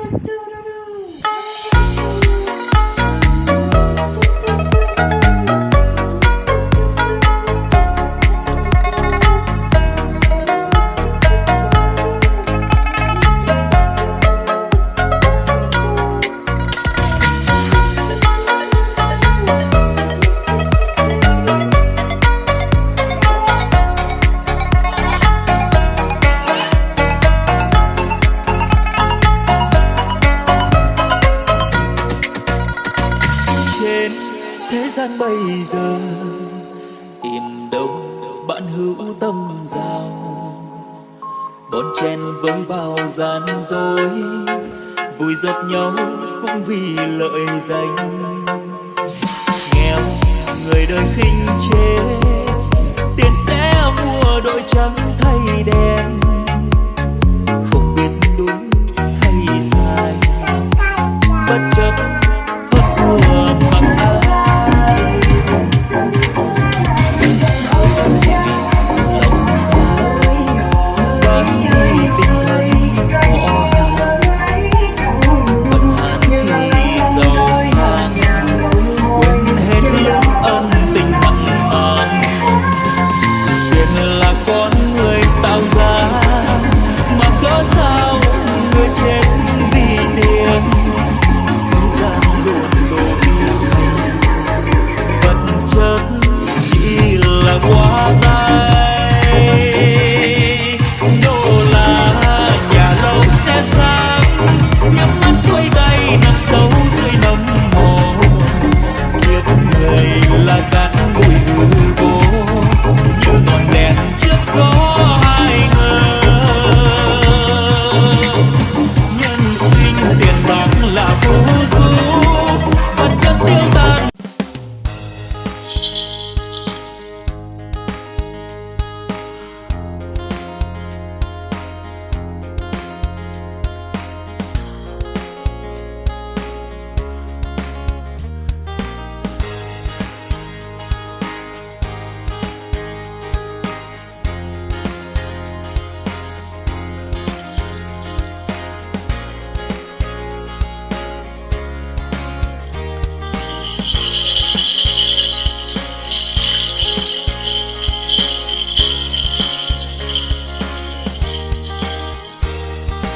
choo choo. Gian bây giờ. Tìm đâu bạn hữu tâm giao bon chen với bao gian dối, vui giật nhau cũng vì lợi danh. Nghèo, người đời khinh chê